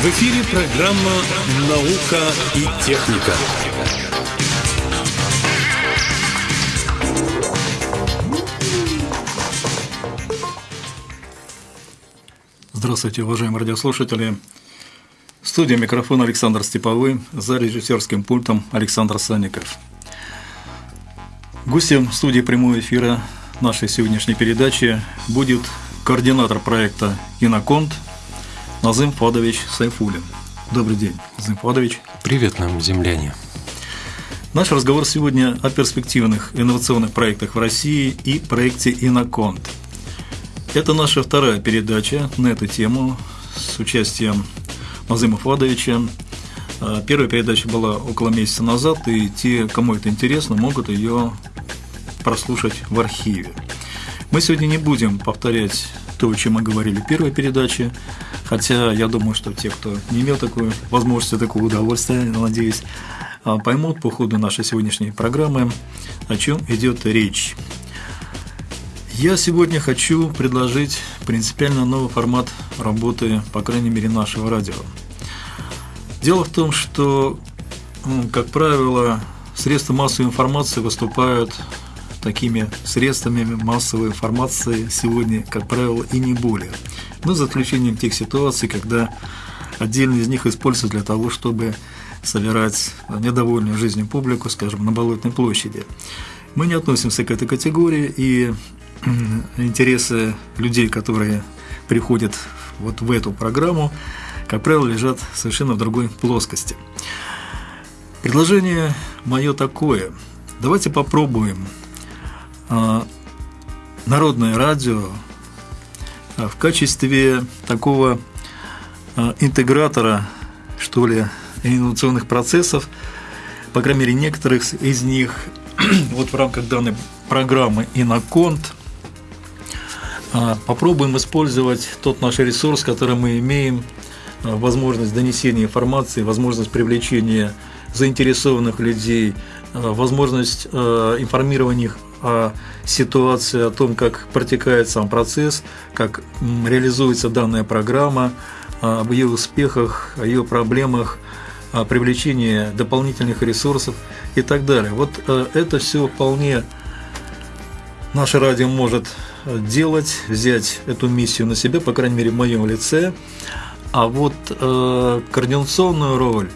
В эфире программа «Наука и техника». Здравствуйте, уважаемые радиослушатели. Студия микрофон Александр Степовой, за режиссерским пультом Александр Санников. Гостем студии прямого эфира нашей сегодняшней передачи будет координатор проекта «Иноконт» Назым Фадович Сайфулин. Добрый день, Назым Фадович. Привет нам, земляне. Наш разговор сегодня о перспективных инновационных проектах в России и проекте «Иноконт». Это наша вторая передача на эту тему с участием Назыма Фадовича. А, первая передача была около месяца назад, и те, кому это интересно, могут ее прослушать в архиве. Мы сегодня не будем повторять то, о чем мы говорили в первой передаче, хотя я думаю, что те, кто не имел такой возможности, такого удовольствия, надеюсь, а, поймут по ходу нашей сегодняшней программы, о чем идет речь. Я сегодня хочу предложить принципиально новый формат работы, по крайней мере, нашего радио. Дело в том, что, ну, как правило, средства массовой информации выступают такими средствами массовой информации сегодня, как правило, и не более. Но за исключением тех ситуаций, когда отдельные из них используются для того, чтобы собирать недовольную жизнью публику, скажем, на Болотной площади. Мы не относимся к этой категории, и интересы людей, которые приходят вот в эту программу, как правило, лежат совершенно в другой плоскости. Предложение мое такое. Давайте попробуем а, народное радио а, в качестве такого а, интегратора, что ли, инновационных процессов, по крайней мере, некоторых из них, вот в рамках данной программы «Иноконт», попробуем использовать тот наш ресурс, который мы имеем, а, возможность донесения информации, возможность привлечения заинтересованных людей, а, возможность информирования их о ситуации, о том, как протекает сам процесс, как реализуется данная программа, об ее успехах, о ее проблемах, о привлечении дополнительных ресурсов и так далее. Вот это все вполне наше радио может делать, взять эту миссию на себя, по крайней мере, в моем лице. А вот э, координационную роль,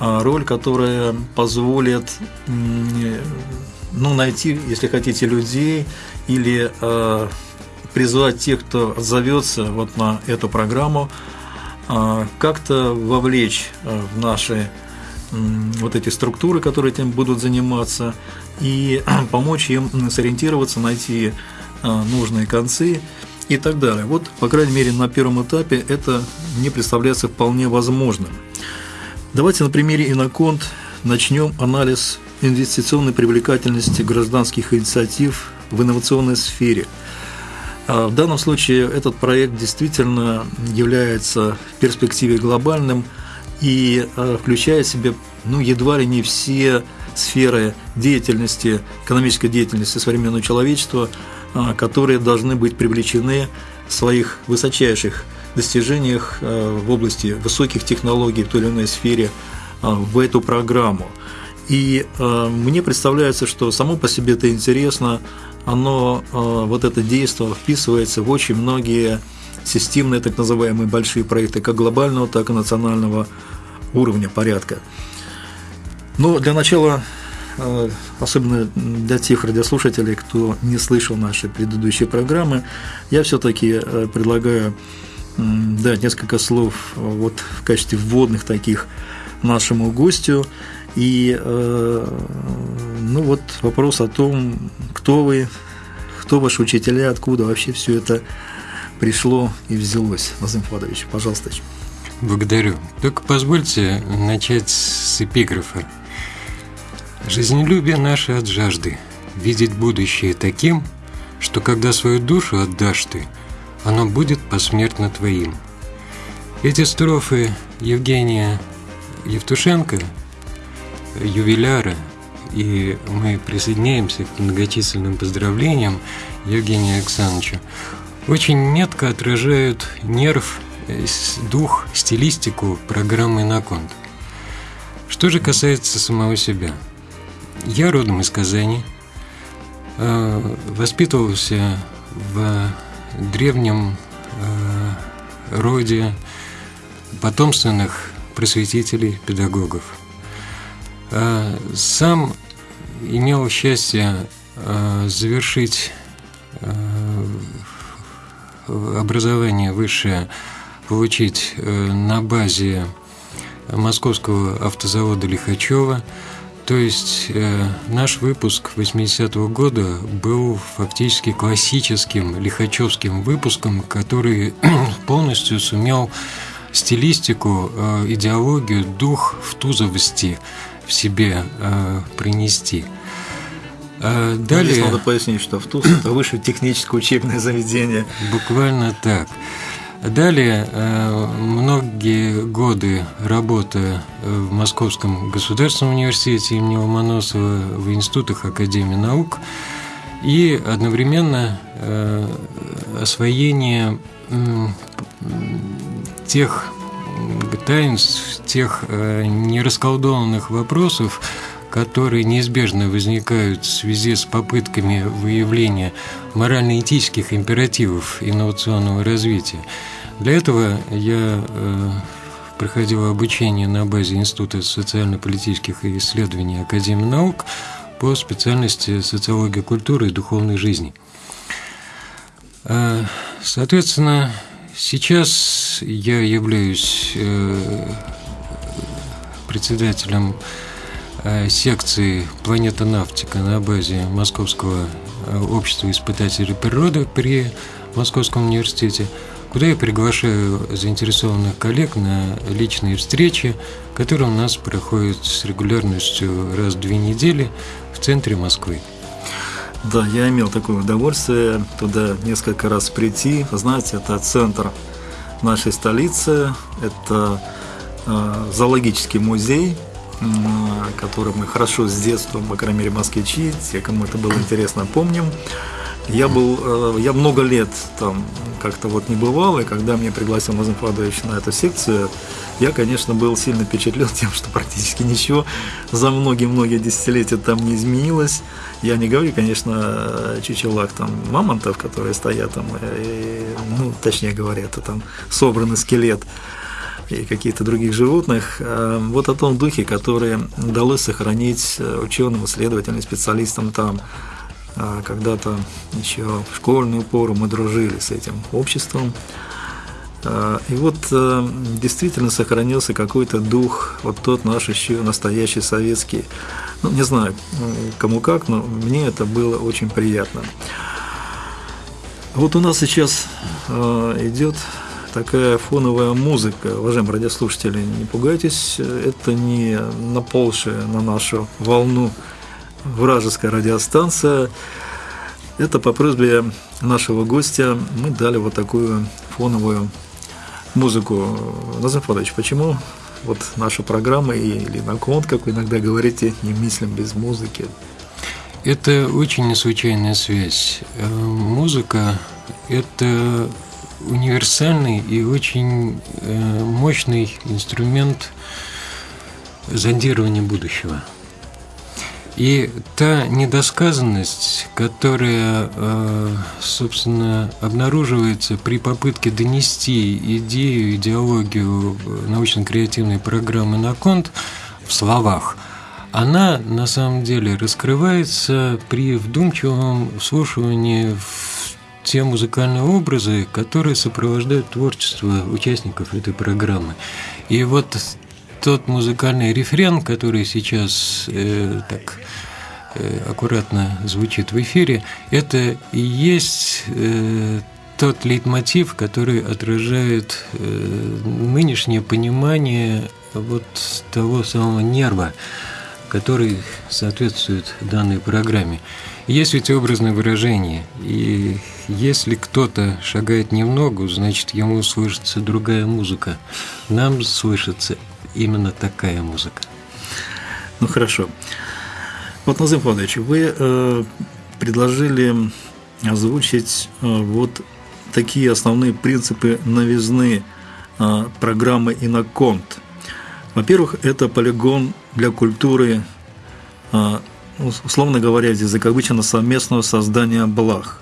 э, роль, которая позволит ну, найти, если хотите, людей или э, призвать тех, кто зовется вот на эту программу, э, как-то вовлечь э, в наши вот эти структуры, которые этим будут заниматься, и помочь им сориентироваться, найти нужные концы и так далее. Вот, по крайней мере, на первом этапе это не представляется вполне возможным. Давайте на примере Иноконт начнем анализ инвестиционной привлекательности гражданских инициатив в инновационной сфере. А, в данном случае этот проект действительно является в перспективе глобальным и а, включает в себя ну, едва ли не все сферы деятельности, экономической деятельности современного человечества, а, которые должны быть привлечены в своих высочайших достижениях а, в области высоких технологий в той или иной сфере а, в эту программу. И мне представляется, что само по себе это интересно, оно, вот это действие вписывается в очень многие системные так называемые большие проекты, как глобального, так и национального уровня порядка. Но для начала Э, особенно для тех радиослушателей, кто не слышал наши предыдущие программы, я все-таки э, предлагаю дать несколько слов э, вот в качестве вводных таких нашему гостю. И ну вот вопрос о том, кто вы, кто ваши учителя, откуда вообще все это пришло и взялось. Назым Фадович, пожалуйста. Благодарю. Только позвольте начать с эпиграфа. Жизнелюбие наше от жажды, видеть будущее таким, что когда свою душу отдашь ты, оно будет посмертно твоим. Эти строфы Евгения Евтушенко, ювеляра и мы присоединяемся к многочисленным поздравлениям Евгению Александровичу, очень метко отражают нерв, дух, стилистику программы «Иноконт». Что же касается самого себя. Я родом из Казани, э, воспитывался в древнем э, роде потомственных просветителей, педагогов. Сам имел счастье завершить образование высшее получить э, на базе московского автозавода Лихачева. То есть э, наш выпуск 80-го года был фактически классическим лихачевским выпуском, который полностью сумел стилистику, э, идеологию, дух в тузовости в себе принести. А ну, далее... Здесь надо пояснить, что в ТУЗ это высшее техническое учебное заведение. Буквально так. Далее, э, многие годы работы в Московском государственном университете имени Ломоносова, в институтах Академии наук и одновременно э, освоение тех таинств, тех э, нерасколдованных вопросов, которые неизбежно возникают в связи с попытками выявления морально-этических императивов инновационного развития. Для этого я э, проходил обучение на базе Института социально-политических исследований Академии наук по специальности социология культуры и духовной жизни. А, соответственно, сейчас я являюсь э, председателем Э, секции «Планета Навтика» на базе Московского э, общества испытателей природы при Московском университете, куда я приглашаю заинтересованных коллег на личные встречи, которые у нас проходят с регулярностью раз в две недели в центре Москвы. Да, я имел такое удовольствие туда несколько раз прийти. Знаете, это центр нашей столицы, это э, зоологический музей, который мы хорошо с детства, по крайней мере, москвичи, те, кому это было интересно, помним. Я был, э, я много лет там как-то вот не бывал, и когда меня пригласил Назым Фадович на эту секцию, я, конечно, был сильно впечатлен тем, что практически ничего за многие-многие десятилетия там не изменилось. Я не говорю, конечно, чучелах там мамонтов, которые стоят там, и, ну, точнее говоря, это там собранный скелет и каких-то других животных, а вот о том духе, который удалось сохранить э, ученым, исследователям, специалистам там. А когда-то еще в школьную пору мы дружили с этим обществом. И вот э, действительно сохранился какой-то дух, вот тот наш еще настоящий советский. Ну, не знаю, кому как, но мне это было очень приятно. Вот у нас сейчас э, идет такая фоновая музыка. Уважаемые радиослушатели, не пугайтесь, это не наползшая на нашу волну вражеская радиостанция. Это по просьбе нашего гостя мы дали вот такую фоновую музыку. Назар Фадович, почему вот наша программа или наклон, как вы иногда говорите, не мыслим без музыки? Это очень неслучайная связь. Э, музыка – это универсальный и очень э, мощный инструмент зондирования будущего. И та недосказанность, которая, э, собственно, обнаруживается при попытке донести идею, идеологию научно-креативной программы на конт в словах, она на самом деле раскрывается при вдумчивом вслушивании в те музыкальные образы, которые сопровождают творчество участников этой программы. И вот тот музыкальный рефрен, который сейчас э, так э, аккуратно звучит в эфире, это и есть э, тот лейтмотив, который отражает э, нынешнее понимание вот того самого нерва, который соответствует данной программе. Есть ведь образное выражение, и если кто-то шагает не в ногу, значит ему слышится другая музыка. Нам слышится именно такая музыка. Ну хорошо. Вот, Назым Фадович, вы э, предложили озвучить э, вот такие основные принципы новизны э, программы «Иноконт». Во-первых, это полигон для культуры, э, условно говоря, языковычно совместного создания благ.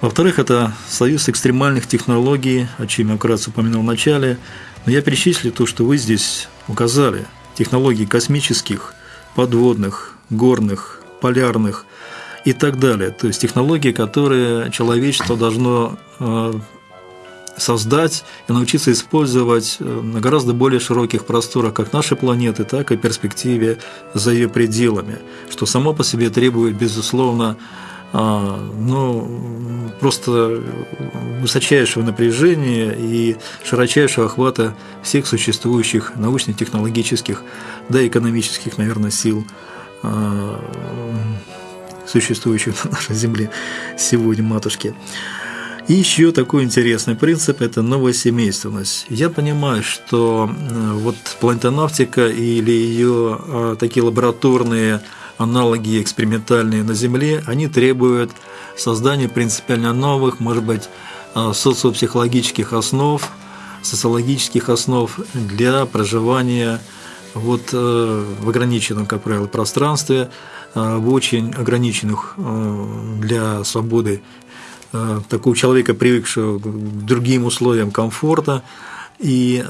Во-вторых, это союз экстремальных технологий, о чем я вкратце упомянул в начале. Но я перечислю то, что вы здесь указали. Технологии космических, подводных, горных, полярных и так далее. То есть технологии, которые человечество должно э, создать и научиться использовать э, на гораздо более широких просторах как нашей планеты, так и перспективе за ее пределами, что само по себе требует, безусловно, а, ну, просто высочайшего напряжения и широчайшего охвата всех существующих научно-технологических, да, экономических, наверное, сил а, существующих на нашей Земле сегодня, матушки. И еще такой интересный принцип – это новосемейственность. Я понимаю, что вот планетонавтика или ее а, такие лабораторные аналоги экспериментальные на Земле, они требуют создания принципиально новых, может быть, а, социопсихологических основ, социологических основ для проживания вот э, в ограниченном, как правило, пространстве, э, в очень ограниченных э, для свободы такого человека, привыкшего к другим условиям комфорта. И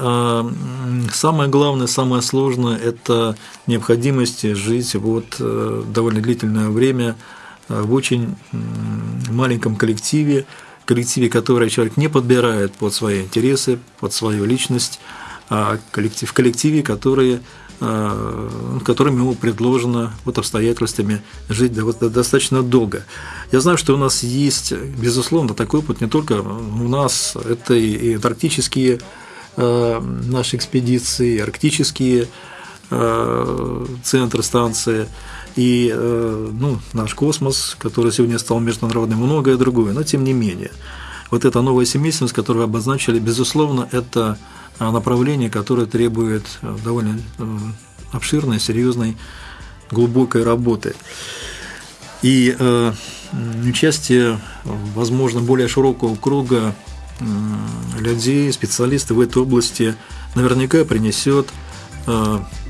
самое главное, самое сложное – это необходимость жить вот довольно длительное время в очень маленьком коллективе, коллективе, который человек не подбирает под свои интересы, под свою личность, а в коллективе, которые, а, которым ему предложено вот обстоятельствами жить достаточно долго. Я знаю, что у нас есть, безусловно, такой опыт не только у нас, это и антарктические а, наши экспедиции, и арктические а, центры, станции, и ну, наш космос, который сегодня стал международным, многое другое, но тем не менее. Вот эта новая семейственность, которую вы обозначили, безусловно, это направление, которое требует э, довольно э, обширной, серьезной, глубокой работы. И э, участие, возможно, более широкого круга людей, специалистов в этой области наверняка принесет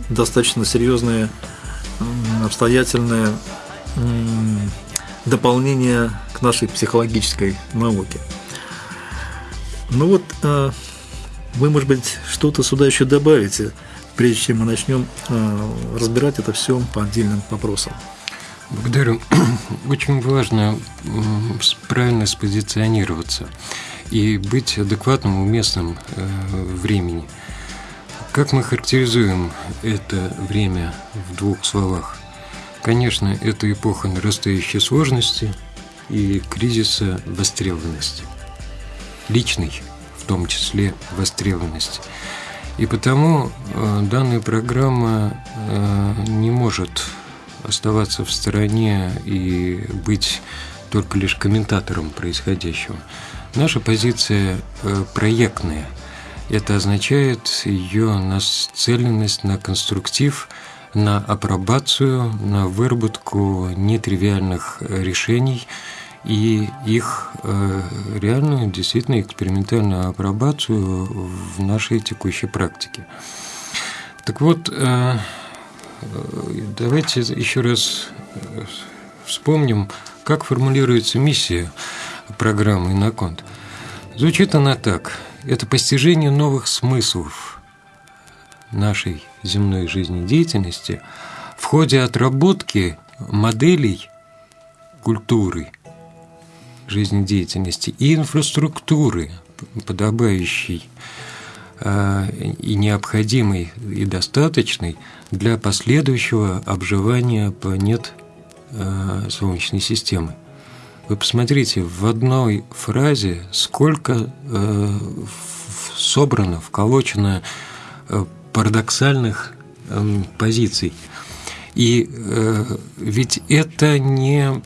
достаточно серьезное, обстоятельное дополнение к нашей психологической науке. Ну вот, вы, может быть, что-то сюда еще добавите, прежде чем мы начнем э, разбирать это все по отдельным вопросам. Благодарю. Очень важно правильно спозиционироваться и быть адекватным, уместным э, времени. Как мы характеризуем это время в двух словах? Конечно, это эпоха нарастающей сложности и кризиса востребованности. Личный том числе востребованность. И потому э, данная программа э, не может оставаться в стороне и быть только лишь комментатором происходящего. Наша позиция э, проектная. Это означает ее нацеленность на конструктив, на апробацию, на выработку нетривиальных решений – и их э, реальную, действительно экспериментальную апробацию в нашей текущей практике. Так вот, э, давайте еще раз э, вспомним, как формулируется миссия программы «Иноконт». Звучит она так. Это постижение новых смыслов нашей земной жизнедеятельности в ходе отработки моделей культуры – жизнедеятельности и инфраструктуры, подобающей а, и необходимой и достаточной для последующего обживания планет а, Солнечной системы. Вы посмотрите, в одной фразе сколько а, собрано, вколочено парадоксальных позиций. И ведь это не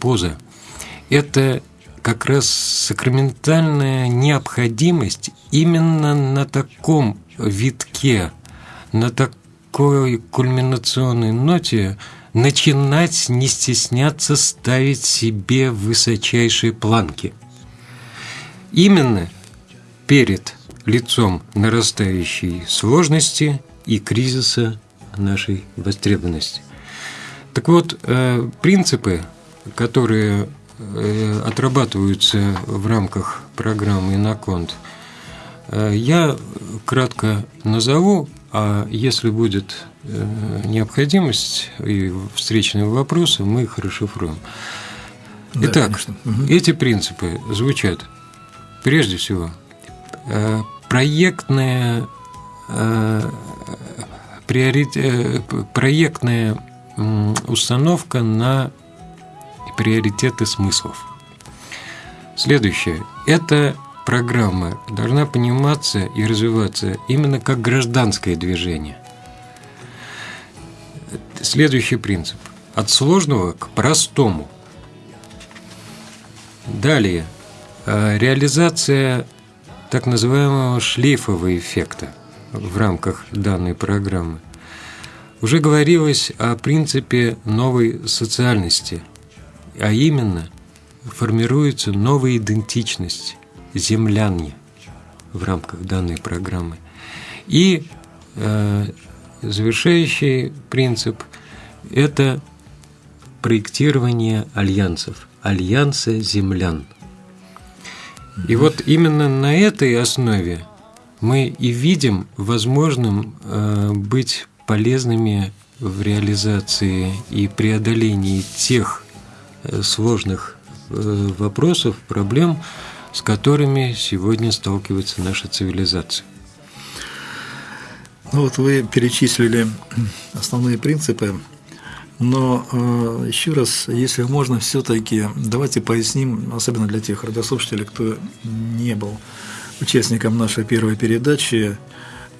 поза, это как раз сакраментальная необходимость именно на таком витке, на такой кульминационной ноте начинать не стесняться ставить себе высочайшие планки. Именно перед лицом нарастающей сложности и кризиса нашей востребованности. Так вот, э, принципы, которые отрабатываются в рамках программы «Иноконт», э, я кратко назову, а если будет необходимость и встречные вопросы, мы их расшифруем. Итак, да, эти принципы звучат. Прежде всего проектная проектная установка на приоритеты смыслов. Следующее. Эта программа должна пониматься и развиваться именно как гражданское движение. Следующий принцип. От сложного к простому. Далее. Э, реализация так называемого шлейфового эффекта в рамках данной программы. Уже говорилось о принципе новой социальности, а именно формируется новая идентичность – землянье в рамках данной программы. И э, завершающий принцип – это проектирование альянсов, альянса землян. И вот именно на этой основе мы и видим возможным э, быть полезными в реализации и преодолении тех сложных э, вопросов, проблем, с которыми сегодня сталкивается наша цивилизация. Ну вот вы перечислили основные принципы, но э, еще раз, если можно, все-таки давайте поясним, особенно для тех радиослушателей, кто не был участником нашей первой передачи,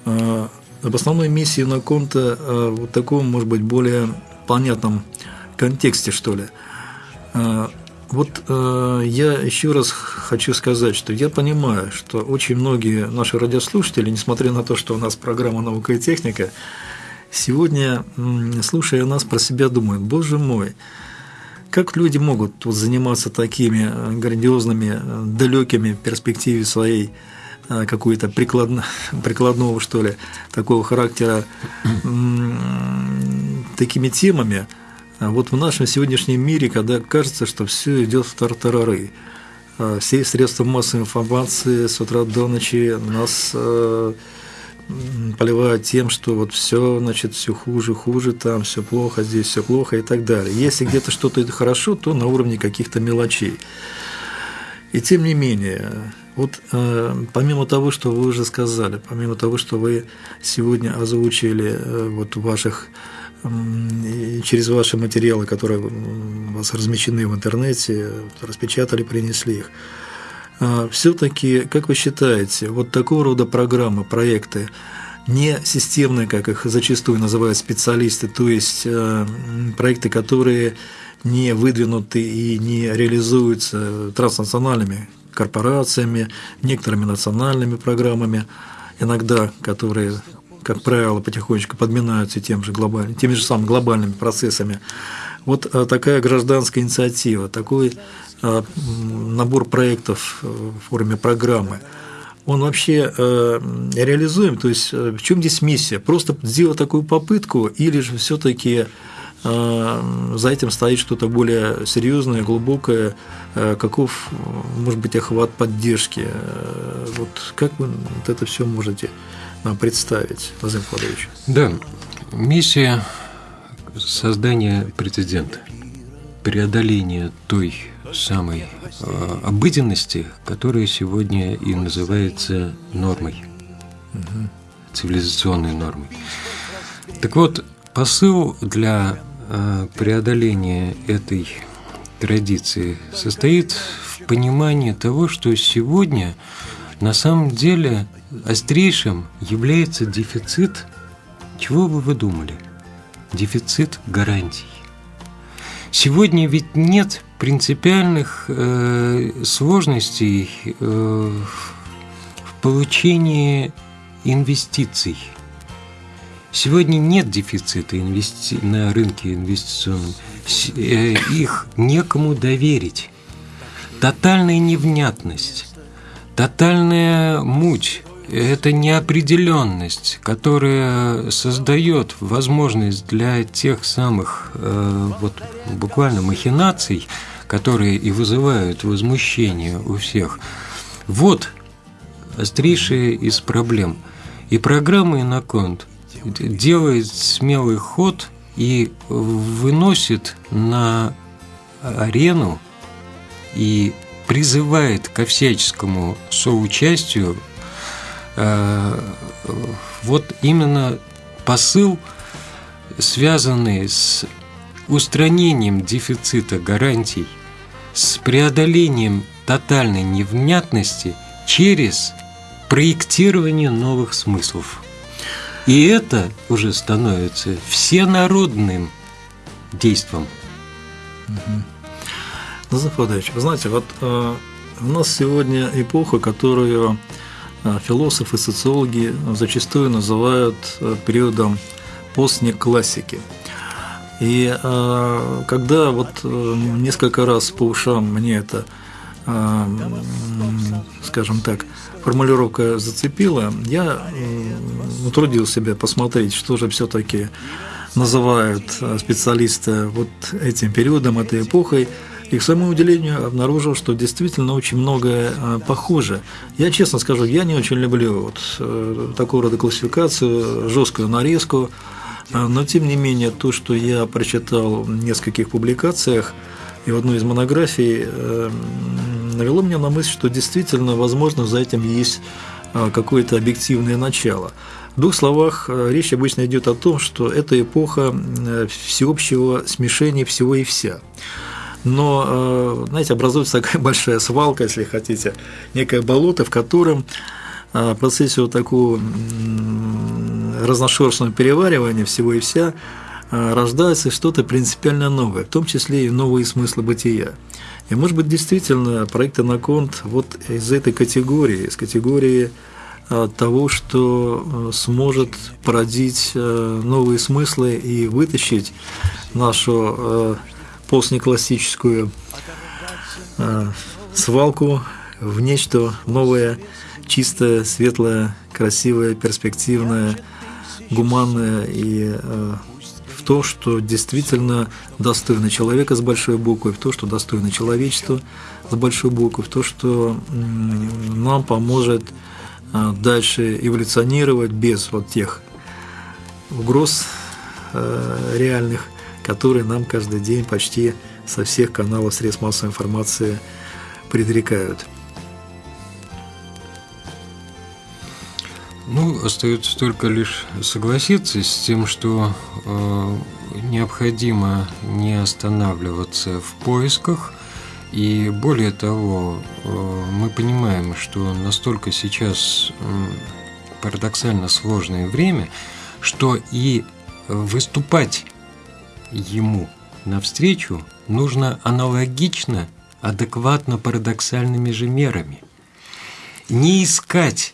э, об основной миссии Наконта э, вот таком, может быть, более понятном контексте, что ли. Э, вот э, я еще раз хочу сказать, что я понимаю, что очень многие наши радиослушатели, несмотря на то, что у нас программа «Наука и техника», сегодня, слушая нас, про себя думают, боже мой, как люди могут вот заниматься такими грандиозными, далекими перспективе своей Э, какую-то прикладно, прикладного, что ли, такого характера такими темами, а вот в нашем сегодняшнем мире, когда кажется, что все идет в тартарары, э, все средства массовой информации с утра до ночи нас э, поливают тем, что вот все, значит, все хуже, хуже, там все плохо, здесь все плохо и так далее. Если где-то что-то хорошо, то на уровне каких-то мелочей. И тем не менее, вот э, помимо того, что вы уже сказали, помимо того, что вы сегодня озвучили э, вот ваших э, через ваши материалы, которые у вас размещены в интернете, распечатали, принесли их. Э, все-таки, как вы считаете, вот такого рода программы, проекты, не системные, как их зачастую называют специалисты, то есть э, проекты, которые не выдвинуты и не реализуются транснациональными корпорациями, некоторыми национальными программами, иногда которые, как правило, потихонечку подминаются тем же глобальными, теми же самыми глобальными процессами. Вот э, такая гражданская инициатива, такой э, набор проектов э, в форме программы, он вообще реализуем? То есть в чем здесь миссия? Просто сделать такую попытку или же все-таки за этим стоит что-то более серьезное, глубокое, каков может быть охват поддержки. Вот как вы вот это все можете нам представить, Владимир Владимирович? Да, миссия создания прецедента, преодоления той самой обыденности, которая сегодня и называется нормой, угу. цивилизационной нормой. Так вот, посыл для Э, преодоление этой традиции состоит в понимании того, что сегодня на самом деле острейшим является дефицит, чего бы вы думали? Дефицит гарантий. Сегодня ведь нет принципиальных э, сложностей э, в получении инвестиций – Сегодня нет дефицита инвести... на рынке инвестиционном. Э, их некому доверить. Тотальная невнятность, тотальная муть, это неопределенность, которая создает возможность для тех самых э, вот буквально махинаций, которые и вызывают возмущение у всех. Вот острейшая из проблем. И программа «Иноконт» делает смелый ход и выносит на арену и призывает ко всяческому соучастию вот именно посыл, связанный с устранением дефицита гарантий, с преодолением тотальной невнятности через проектирование новых смыслов. И это уже становится всенародным действом. Угу. Назар Фадович, вы знаете, вот э, у нас сегодня эпоха, которую э, философы, социологи зачастую называют э, периодом постнеклассики. И э, когда вот э, несколько раз по ушам мне это, э, скажем так, формулировка зацепила, я утрудил себя посмотреть, что же все-таки называют э, специалисты вот этим периодом, этой эпохой. И к своему удивлению обнаружил, что действительно очень многое э, похоже. Я честно скажу, я не очень люблю вот э, такого рода классификацию, жесткую нарезку, э, но тем не менее то, что я прочитал в нескольких публикациях и в одной из монографий, навело меня на мысль, что действительно, возможно, за этим есть какое-то объективное начало. В двух словах, речь обычно идет о том, что это эпоха всеобщего смешения всего и вся но, э, знаете, образуется такая большая свалка, если хотите, некое болото, в котором э, в процессе вот такого разношерстного переваривания всего и вся э, рождается что-то принципиально новое, в том числе и новые смыслы бытия. И, может быть, действительно, проект «Анаконт» вот из этой категории, из категории того, что сможет породить новые смыслы и вытащить нашу постнеклассическую э, свалку в нечто новое, чистое, светлое, красивое, перспективное, гуманное и э, в то, что действительно достойно человека с большой буквы, в то, что достойно человечества с большой буквы, в то, что нам поможет э, дальше эволюционировать без вот тех угроз э, реальных, которые нам каждый день почти со всех каналов средств массовой информации предрекают. Ну, остается только лишь согласиться с тем, что э, необходимо не останавливаться в поисках. И более того, э, мы понимаем, что настолько сейчас э, парадоксально сложное время, что и выступать ему навстречу нужно аналогично, адекватно парадоксальными же мерами. Не искать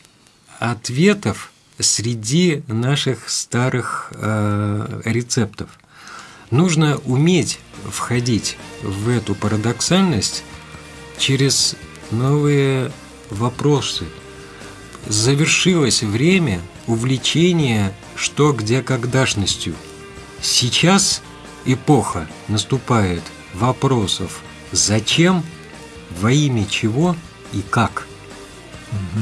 ответов среди наших старых э, рецептов. Нужно уметь входить в эту парадоксальность через новые вопросы. Завершилось время увлечения что где когда-шностью. Сейчас эпоха наступает вопросов «зачем?», «во имя чего?» и «как?». Угу.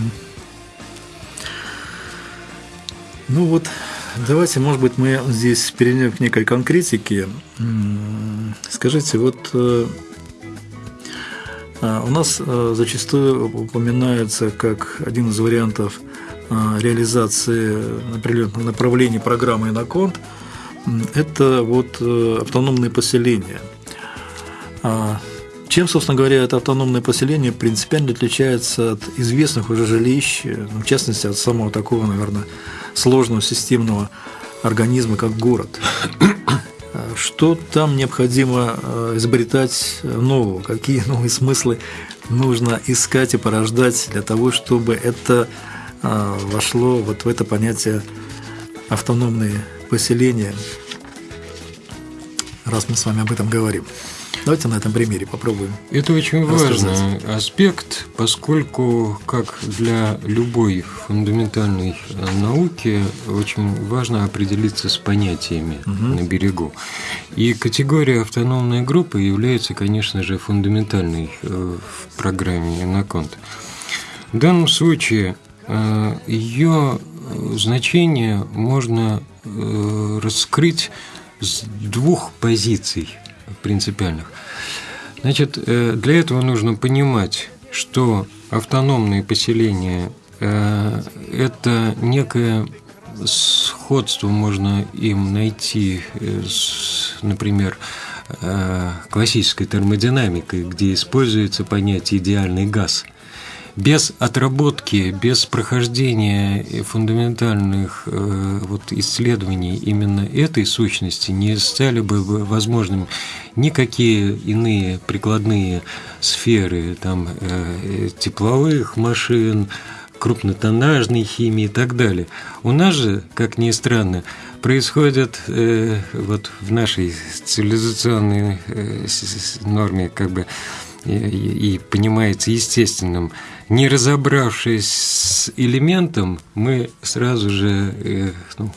Ну вот, давайте, может быть, мы здесь перейдем к некой конкретике. Скажите, вот э, а, у нас э, зачастую упоминается как один из вариантов э, реализации определенного направления программы «Иноконт» – это вот э, автономные поселения. А, чем, собственно говоря, это автономное поселение принципиально отличается от известных уже жилищ, э, в частности, от самого такого, наверное, сложного системного организма, как город? Что там необходимо э, изобретать нового? Какие новые смыслы нужно искать и порождать для того, чтобы это вошло вот в это понятие автономные поселения, раз мы с вами об этом говорим. Давайте на этом примере попробуем. Это очень важный аспект, поскольку, как для любой фундаментальной э, науки, очень важно определиться с понятиями угу. на берегу. И категория автономной группы является, конечно же, фундаментальной э, в программе Иноконт. В данном случае э, ее значение можно раскрыть с двух позиций принципиальных. Значит, э, для этого нужно понимать, что автономные поселения э, – это некое сходство можно им найти с, например, э, классической термодинамикой, где используется понятие «идеальный газ» без отработки, без прохождения фундаментальных э, вот, исследований именно этой сущности не стали бы возможными никакие иные прикладные сферы там, э, тепловых машин, крупнотоннажной химии и так далее. У нас же, как ни странно, происходит э, вот в нашей цивилизационной э, норме как бы и, и понимается естественным не разобравшись с элементом, мы сразу же э, ну,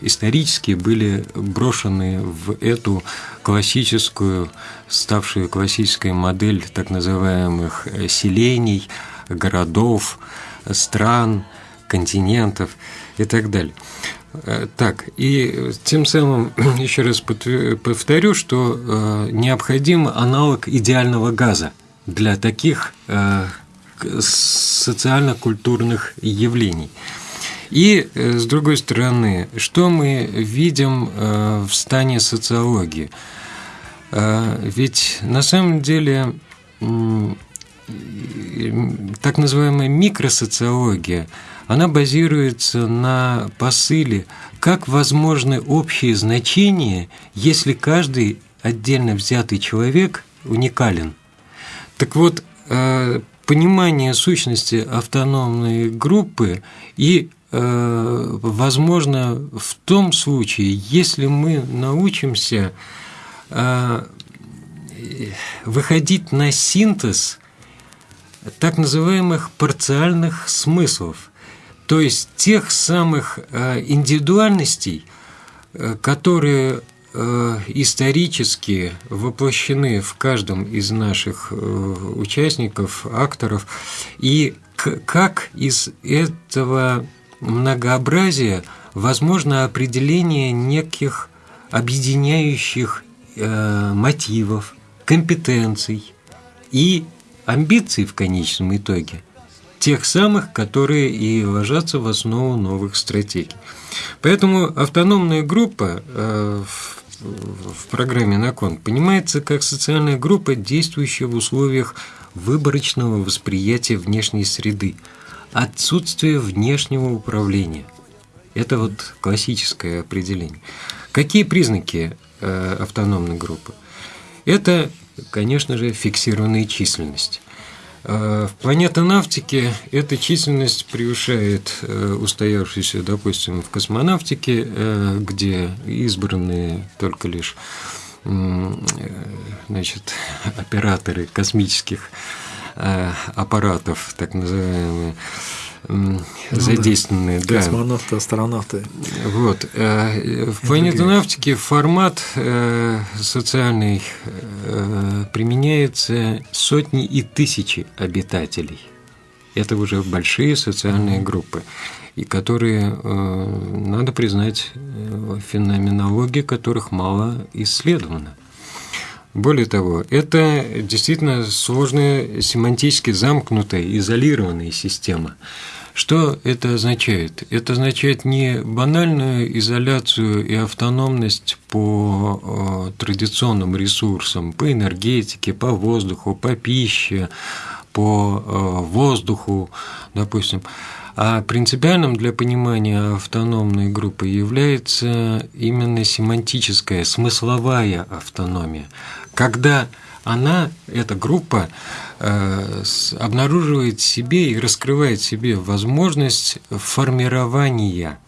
исторически были брошены в эту классическую, ставшую классической модель так называемых э, селений, городов, стран, континентов и так далее. Э, так, и тем самым еще раз повторю, что необходим аналог идеального газа для таких социально-культурных явлений. И, э, с другой стороны, что мы видим э, в стане социологии? Э, ведь на самом деле так называемая микросоциология, она базируется на посыле, как возможны общие значения, если каждый отдельно взятый человек уникален. Так вот, понимание сущности автономной группы и э, возможно в том случае, если мы научимся э, выходить на синтез так называемых парциальных смыслов, то есть тех самых э, индивидуальностей, которые Э, исторически воплощены в каждом из наших э, участников, акторов, и как из этого многообразия возможно определение неких объединяющих э, мотивов, компетенций и амбиций в конечном итоге, тех самых, которые и ложатся в основу новых стратегий. Поэтому автономная группа в программе «Након» понимается как социальная группа, действующая в условиях выборочного восприятия внешней среды, отсутствие внешнего управления. Это вот классическое определение. Какие признаки э, автономной группы? Это, конечно же, фиксированная численность. Э, в планетонавтике эта численность превышает э, устоявшуюся, допустим, в космонавтике, э, где избранные только лишь значит, операторы космических аппаратов, так называемые, ну, задействованные. Да. Космонавты, астронавты. Вот. Э, в планетонавтике формат э, социальный э, применяется сотни и тысячи обитателей. Это уже большие социальные группы, и которые, надо признать, феноменология которых мало исследована. Более того, это действительно сложная, семантически замкнутая, изолированная система. Что это означает? Это означает не банальную изоляцию и автономность по э, традиционным ресурсам, по энергетике, по воздуху, по пище, по э, воздуху, допустим. А принципиальным для понимания автономной группы является именно семантическая, смысловая автономия, когда она, эта группа, э, обнаруживает себе и раскрывает себе возможность формирования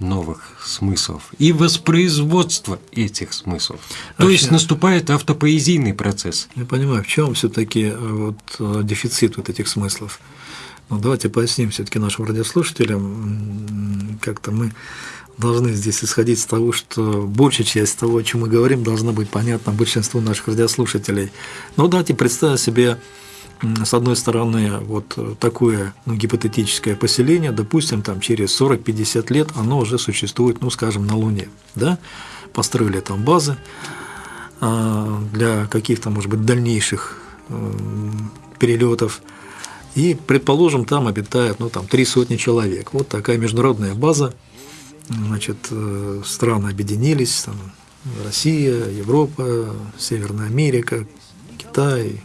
новых смыслов и воспроизводство этих смыслов. То Вообще- есть наступает автопоэзийный процесс. Я понимаю, в чем все-таки вот э, дефицит вот этих смыслов. Ну, давайте поясним все-таки нашим радиослушателям. Как-то мы должны здесь исходить с того, что большая часть того, о чем мы говорим, должна быть понятна большинству наших радиослушателей. Ну, давайте представим себе, с одной стороны, вот такое ну, гипотетическое поселение, допустим, там через 40-50 лет оно уже существует, ну, скажем, на Луне, да, построили там базы, а, для каких-то, может быть, дальнейших перелетов. И, предположим, там обитает, ну, там, три сотни человек. Вот такая международная база. Значит, э, страны объединились, там, Россия, Европа, Северная Америка, Китай,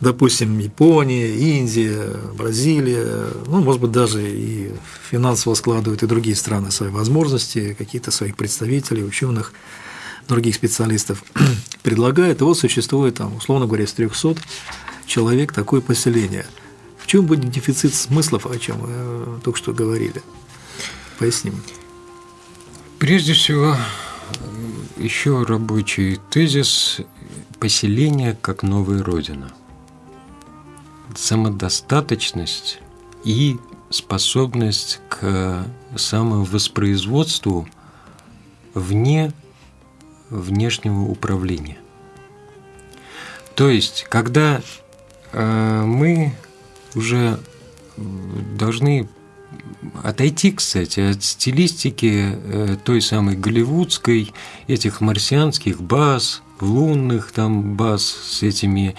допустим, Япония, Индия, Бразилия, ну, может быть, даже и финансово складывают и другие страны свои возможности, какие-то своих представителей, ученых, других специалистов предлагают. И вот существует, там, условно говоря, из 300 человек такое поселение. В чем будет дефицит смыслов, о чем мы э, только что говорили? Поясним. Прежде всего, еще рабочий тезис поселение как новая родина. Самодостаточность и способность к самовоспроизводству вне внешнего управления. То есть, когда э, мы уже должны отойти, кстати, от стилистики э, той самой голливудской, этих марсианских баз, лунных там баз с этими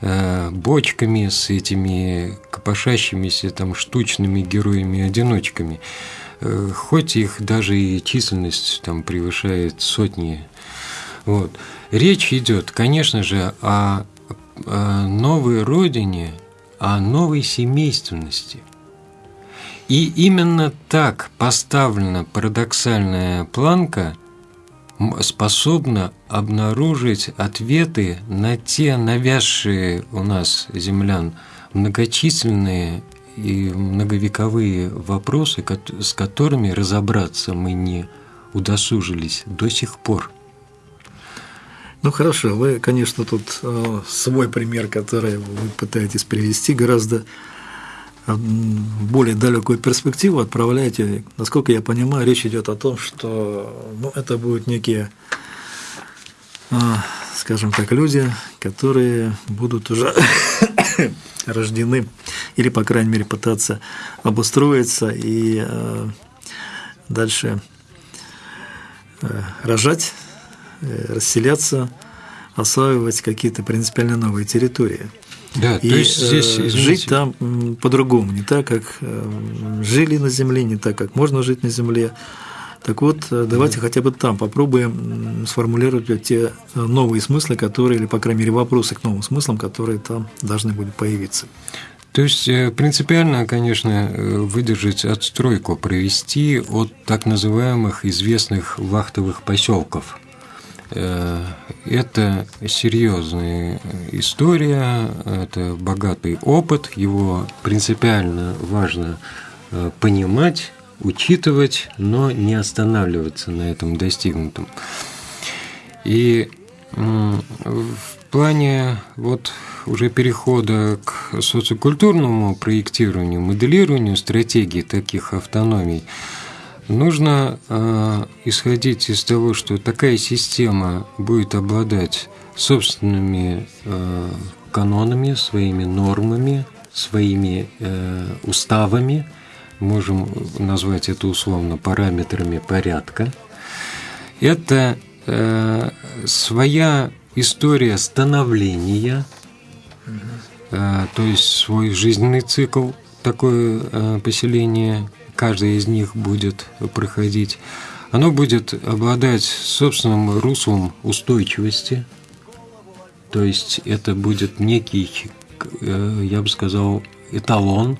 э, бочками, с этими копошащимися там штучными героями-одиночками. Э, хоть их даже и численность там превышает сотни. Вот. Речь идет, конечно же, о, о новой родине, о новой семейственности – и именно так поставлена парадоксальная планка способна обнаружить ответы на те навязшие у нас землян многочисленные и многовековые вопросы, с которыми разобраться мы не удосужились до сих пор. Ну хорошо, вы, конечно, тут э, свой пример, который вы пытаетесь привести, гораздо более далекую перспективу отправляете. Насколько я понимаю, речь идет о том, что ну, это будут некие, э, скажем так, люди, которые будут уже рождены или, по крайней мере, пытаться обустроиться и э, дальше э, рожать, э, расселяться, осваивать какие-то принципиально новые территории. Да, И то есть здесь э, извините, жить там по-другому, не так, как э, жили на Земле, не так, как можно жить на Земле. Так вот, э, давайте хотя бы там попробуем сформулировать те новые смыслы, которые, или, по крайней мере, вопросы к новым смыслам, которые там должны будут появиться. То есть принципиально, конечно, выдержать отстройку, провести от так называемых известных вахтовых поселков. Э, Это серьезная история, это богатый опыт, его принципиально важно э, понимать, учитывать, но не останавливаться на этом достигнутом. И в плане вот уже перехода к социокультурному проектированию, моделированию стратегий таких автономий, нужно э, исходить из того, что такая система будет обладать собственными э, канонами, своими нормами, своими э, уставами, можем назвать это условно параметрами порядка. Это э, своя история становления, э, то есть свой жизненный цикл, такое э, поселение, каждое из них будет проходить. Оно будет обладать собственным руслом устойчивости, то есть это будет некий, э, я бы сказал, эталон,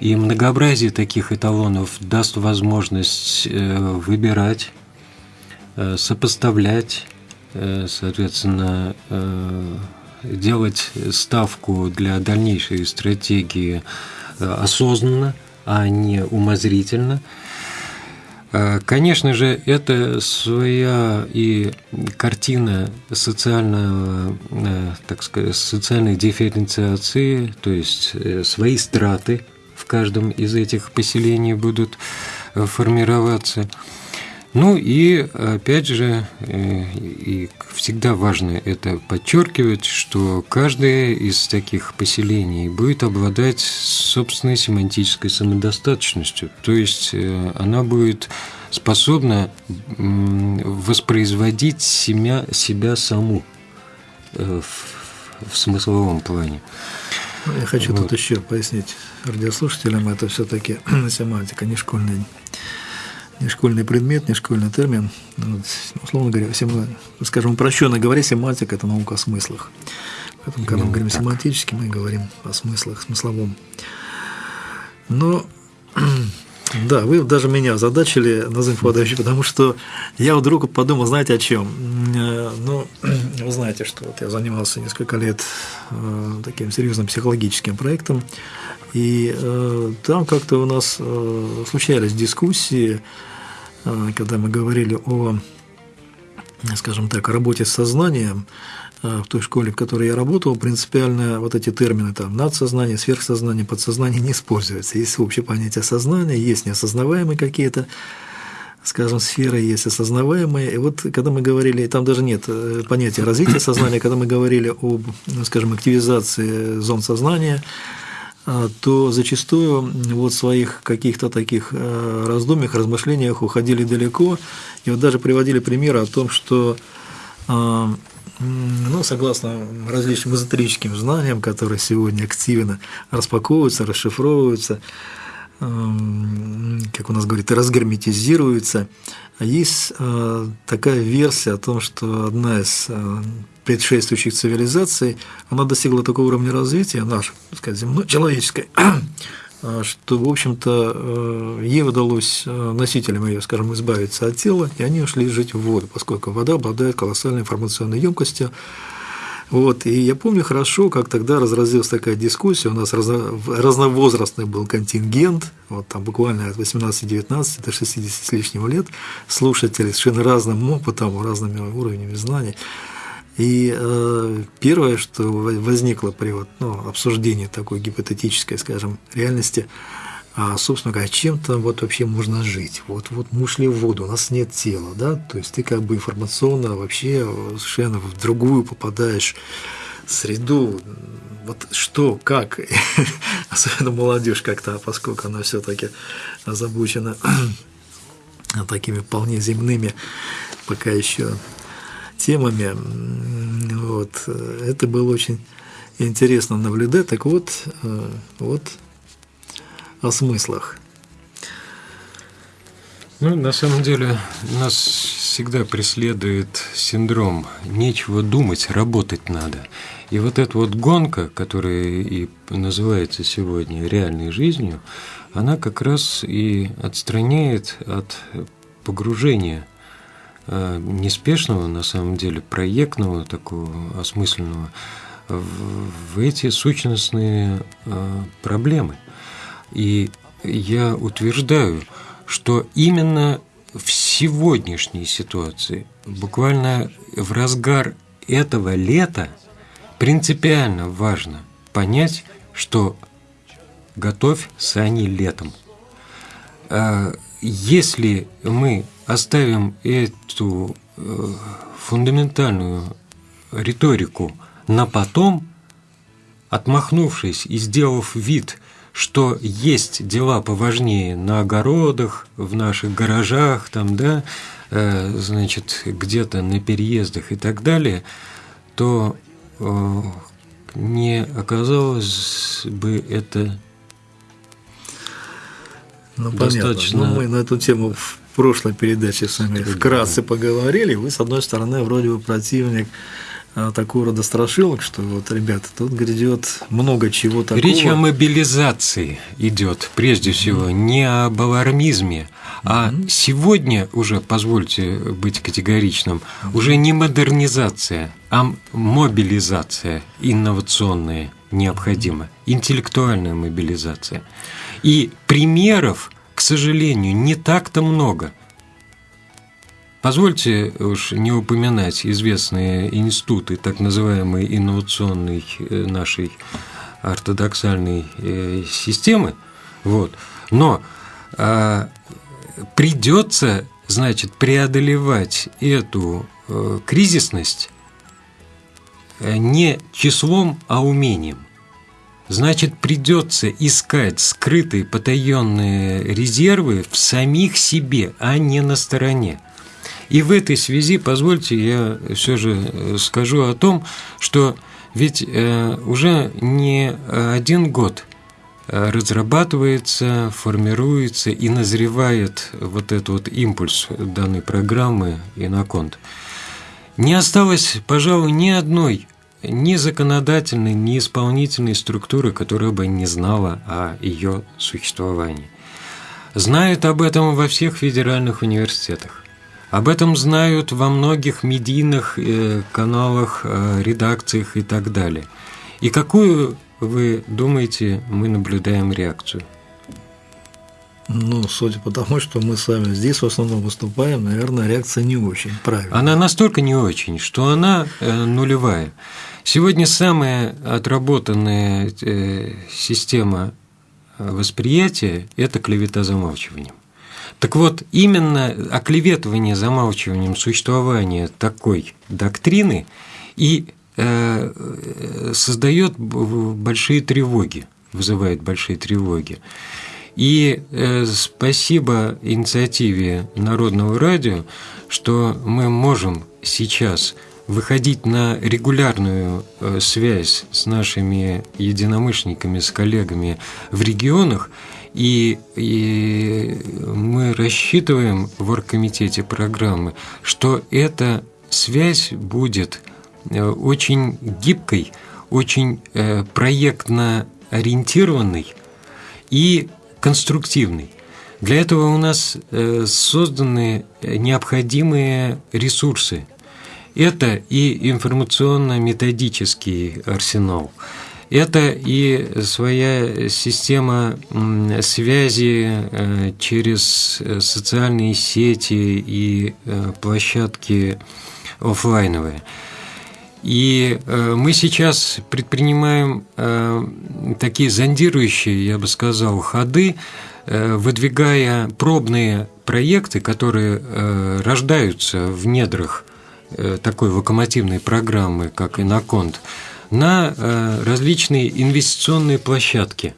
и многообразие таких эталонов даст возможность э, выбирать, э, сопоставлять, соответственно, делать ставку для дальнейшей стратегии осознанно, а не умозрительно. А, конечно же, это своя и картина социального, э, так сказать, социальной дифференциации, то есть э, свои страты в каждом из этих поселений будут э, формироваться. Ну и опять же, и всегда важно это подчеркивать, что каждое из таких поселений будет обладать собственной семантической самодостаточностью, то есть она будет способна воспроизводить себя, себя саму в, в смысловом плане. Ну, я хочу вот. тут еще пояснить радиослушателям, это все-таки семантика, не школьный не школьный предмет, не школьный термин. Вот, условно говоря, всем, скажем, упрощенно говоря, семантика – это наука о смыслах. Поэтому, когда мы говорим так. семантически, мы говорим о смыслах, смысловом. Но, да, вы даже меня озадачили, Назым Фадович, потому что я вдруг подумал, знаете, о чем? Э, ну, вы знаете, что вот я занимался несколько лет э, таким серьезным психологическим проектом, и э, там как-то у нас случались дискуссии, когда мы говорили о, скажем так, работе с сознанием, в той школе, в которой я работал, принципиально вот эти термины там надсознание, сверхсознание, подсознание не используются. Есть общее понятие сознания, есть неосознаваемые какие-то скажем, сферы есть осознаваемые. И вот когда мы говорили, там даже нет э, понятия развития сознания, когда мы говорили об, ну, скажем, активизации зон сознания, а, то зачастую вот своих каких-то таких э, раздумьях, размышлениях уходили далеко, и вот даже приводили примеры о том, что а, ну, согласно различным эзотерическим знаниям, которые сегодня активно распаковываются, расшифровываются, как у нас говорят, разгерметизируются, есть э, такая версия о том, что одна из э, предшествующих цивилизаций, она достигла такого уровня развития, наша, так сказать, земной, человеческой, что, в общем-то, ей удалось носителям ее, скажем, избавиться от тела, и они ушли жить в воду, поскольку вода обладает колоссальной информационной емкостью, вот, и я помню хорошо, как тогда разразилась такая дискуссия, у нас разно, разновозрастный был контингент, вот там буквально от 18-19 до 60 с лишним лет, слушатели совершенно разным опытом, разными уровнями знаний. И э, первое, что возникло при вот, ну, обсуждении такой гипотетической, скажем, реальности – а, собственно говоря, чем там вот вообще можно жить. Вот, вот мы ушли в воду, у нас нет тела, да, то есть ты как бы информационно вообще совершенно в другую попадаешь среду, вот что, как, особенно молодежь как-то, поскольку она все-таки озабочена такими вполне земными пока еще темами, вот, это было очень интересно наблюдать, так вот, э, вот о смыслах. Ну, на самом деле, нас всегда преследует синдром «нечего думать, работать надо». И вот эта вот гонка, которая и называется сегодня реальной жизнью, она как раз и отстраняет от погружения неспешного, на самом деле, проектного, такого осмысленного, в эти сущностные э, проблемы – и я утверждаю, что именно в сегодняшней ситуации, буквально в разгар этого лета, принципиально важно понять, что готовь сани летом. А если мы оставим эту э, фундаментальную риторику на потом, отмахнувшись и сделав вид, что есть дела поважнее на огородах, в наших гаражах, там, да, э, значит, где-то на переездах и так далее, то э, не оказалось бы это ну, достаточно... Понятно. Ну, мы на эту тему прошлой передаче с вами вкратце поговорили. Вы, с одной стороны, вроде бы противник а, такого рода страшилок, что вот, ребята, тут грядет много чего такого. Речь о мобилизации идет, прежде всего, mm-hmm. не об алармизме, а mm-hmm. сегодня уже, позвольте быть категоричным, уже не модернизация, а мобилизация инновационная необходима, интеллектуальная мобилизация. И примеров, к сожалению, не так-то много – Позвольте уж не упоминать известные институты так называемой инновационной э, нашей ортодоксальной э, системы, вот. но а, придется, значит, преодолевать эту э, кризисность не числом, а умением. Значит, придется искать скрытые потаенные резервы в самих себе, а не на стороне. И в этой связи, позвольте, я все же э, скажу о том, что ведь э, уже не один год э, разрабатывается, формируется и назревает вот этот вот импульс данной программы «Иноконт». Не осталось, пожалуй, ни одной ни законодательной, ни исполнительной структуры, которая бы не знала о ее существовании. Знают об этом во всех федеральных университетах. Об этом знают во многих медийных э, каналах, э, редакциях и так далее. И какую, вы думаете, мы наблюдаем реакцию? Ну, судя по тому, что мы сами здесь в основном выступаем, наверное, реакция не очень правильная. Она настолько не очень, что она э, нулевая. Сегодня самая отработанная э, система э, восприятия – это клевета замалчиванием. Так вот, именно оклеветывание замалчиванием существования такой доктрины и создает большие тревоги, вызывает большие тревоги. И э, спасибо инициативе Народного радио, что мы можем сейчас выходить на регулярную э, связь с нашими единомышленниками, с коллегами в регионах, и, и мы рассчитываем в оргкомитете программы, что эта связь будет э, очень гибкой, очень проектно ориентированной и конструктивный. Для этого у нас э, созданы необходимые ресурсы. Это и информационно-методический арсенал, это и своя система связи э, через социальные сети и э, площадки офлайновые – и э, мы сейчас предпринимаем э, такие зондирующие, я бы сказал, ходы, э, выдвигая пробные проекты, которые рождаются в недрах такой локомотивной программы, как Иноконт, на различные инвестиционные площадки –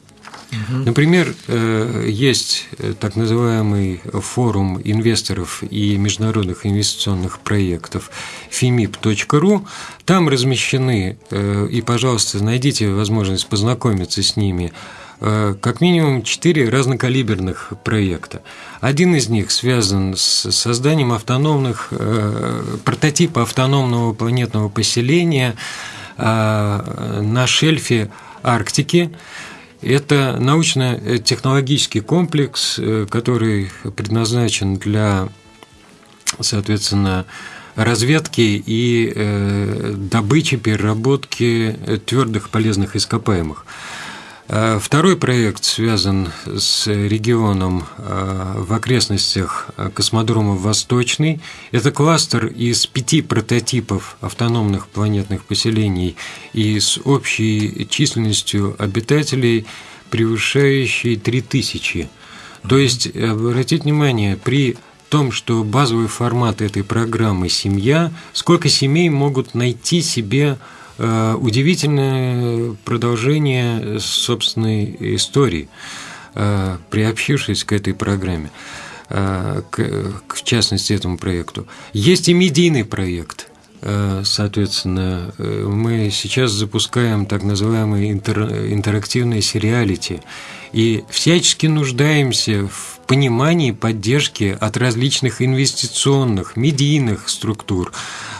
Например, э, есть э, так называемый форум инвесторов и международных инвестиционных проектов fimip.ru. Там размещены, э, и, пожалуйста, найдите возможность познакомиться с ними, как минимум четыре разнокалиберных проекта. Один из них связан с созданием автономных, прототипа автономного планетного поселения на шельфе Арктики, это научно-технологический комплекс, э, который предназначен для, соответственно, разведки и э, добычи, переработки твердых полезных ископаемых. Э, второй проект связан с регионом э, в окрестностях э, космодрома «Восточный». Это кластер из пяти прототипов автономных планетных поселений и с общей численностью обитателей, превышающей 3000. То есть, обратите внимание, при том, что базовый формат этой программы – семья, сколько семей могут найти себе Э, удивительное продолжение собственной истории, э, приобщившись к этой программе, э, к, в частности, этому проекту. Есть и медийный проект – Соответственно, мы сейчас запускаем так называемые интер, интерактивные сериалити. И всячески нуждаемся в понимании поддержки от различных инвестиционных, медийных структур,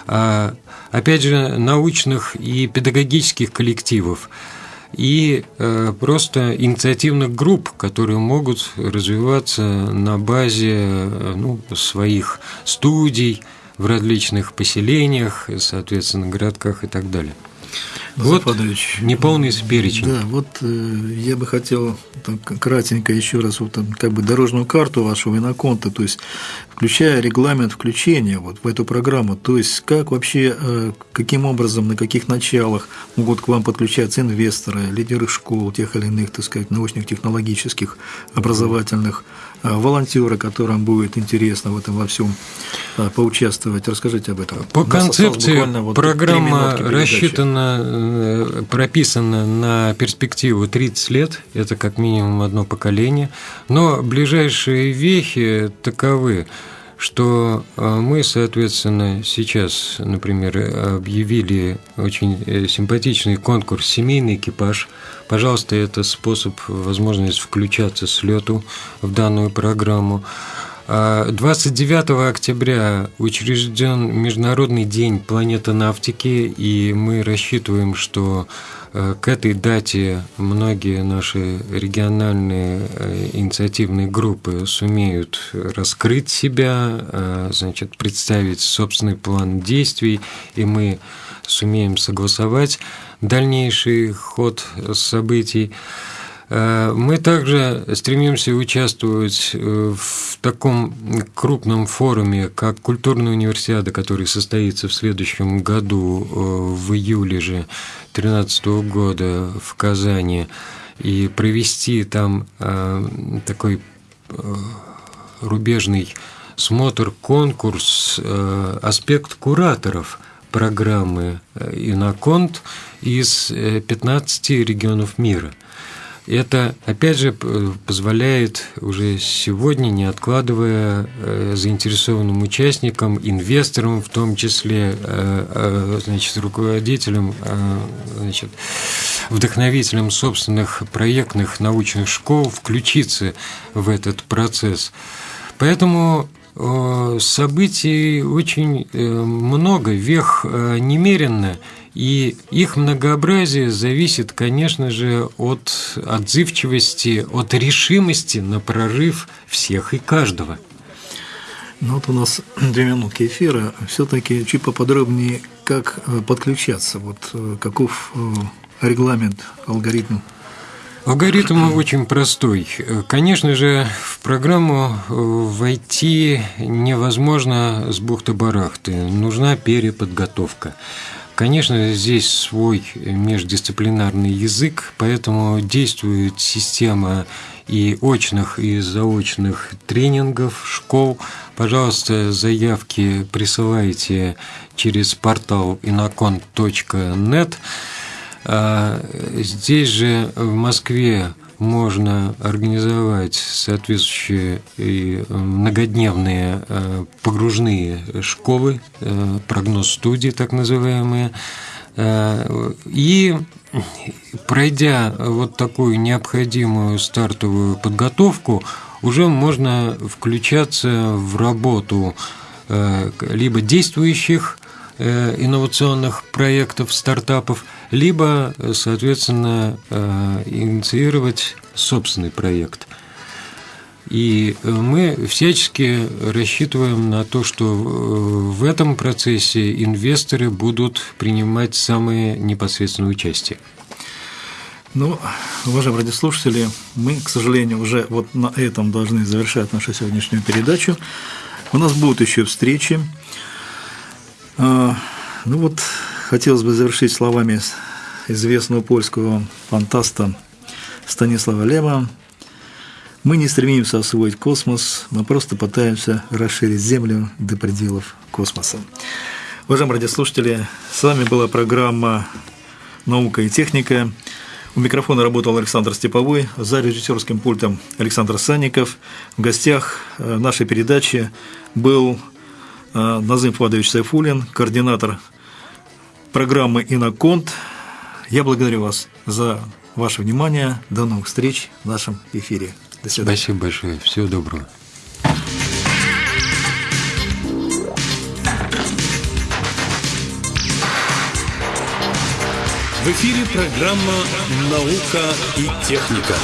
а, опять же, научных и педагогических коллективов. И э, просто инициативных групп, которые могут развиваться на базе э, ну, своих студий в различных поселениях, соответственно, городках и так далее. Вот неполный перечень. Да, вот э, я бы хотел так, кратенько еще раз вот, там, как бы дорожную карту вашего иноконта, то есть включая регламент включения вот в эту программу, то есть как вообще, э, каким образом, на каких началах могут к вам подключаться инвесторы, лидеры школ, тех или иных, так сказать, научных, технологических, образовательных, э, волонтеры, которым будет интересно в этом во всем э, поучаствовать. Расскажите об этом. По концепции вот программа рассчитана, прописана на перспективу 30 лет, это как минимум одно поколение, но ближайшие вехи таковы – что мы, соответственно, сейчас, например, объявили очень э, симпатичный конкурс «Семейный экипаж». Пожалуйста, это способ, возможность включаться с лету в данную программу. 29 а, октября учрежден Международный день планетонавтики, и мы рассчитываем, что к этой дате многие наши региональные э, инициативные группы сумеют раскрыть себя, э, значит, представить собственный план действий, и мы сумеем согласовать дальнейший ход событий. Э, мы также стремимся участвовать э, в таком крупном форуме, как Культурная универсиада, который состоится в следующем году, э, в июле же 2013 года в Казани, и провести там такой рубежный смотр, конкурс, аспект кураторов программы «Иноконт» из 15 регионов мира – это, опять же, позволяет уже сегодня, не откладывая э, заинтересованным участникам, инвесторам, в том числе, э, э, значит, руководителям, значит, вдохновителям собственных проектных научных школ включиться в этот процесс. Поэтому событий очень много, вех немеренно – и их многообразие зависит, конечно же, от отзывчивости, от решимости на прорыв всех и каждого. Ну вот у нас две минутки эфира. Все-таки чуть поподробнее, как э, подключаться, вот э, каков э, регламент, алгоритм Алгоритм очень простой. Конечно же, в программу войти невозможно с бухты-барахты. Нужна переподготовка. Конечно, здесь свой междисциплинарный язык, поэтому действует система и очных, и заочных тренингов, школ. Пожалуйста, заявки присылайте через портал inacon.net. А, здесь же в Москве можно организовать соответствующие и э, многодневные э, погружные школы, э, прогноз-студии так называемые, и пройдя вот такую необходимую стартовую подготовку, уже можно включаться в работу либо действующих инновационных проектов, стартапов – либо, соответственно, э, инициировать собственный проект. И э, мы всячески рассчитываем на то, что э, в этом процессе инвесторы будут принимать самое непосредственное участие. Ну, уважаемые радиослушатели, мы, к сожалению, уже вот на этом должны завершать нашу сегодняшнюю передачу. У нас будут еще встречи. А, ну вот, хотелось бы завершить словами известного польского фантаста Станислава Лема. Мы не стремимся освоить космос, мы просто пытаемся расширить Землю до пределов космоса. Уважаемые радиослушатели, с вами была программа «Наука и техника». У микрофона работал Александр Степовой, за режиссерским пультом Александр Санников. В гостях э, нашей передачи был э, Назым Фадович Сайфулин, координатор программы «Иноконт». Я благодарю вас за ваше внимание. До новых встреч в нашем эфире. До свидания. Спасибо большое. Всего доброго. В эфире программа «Наука и техника».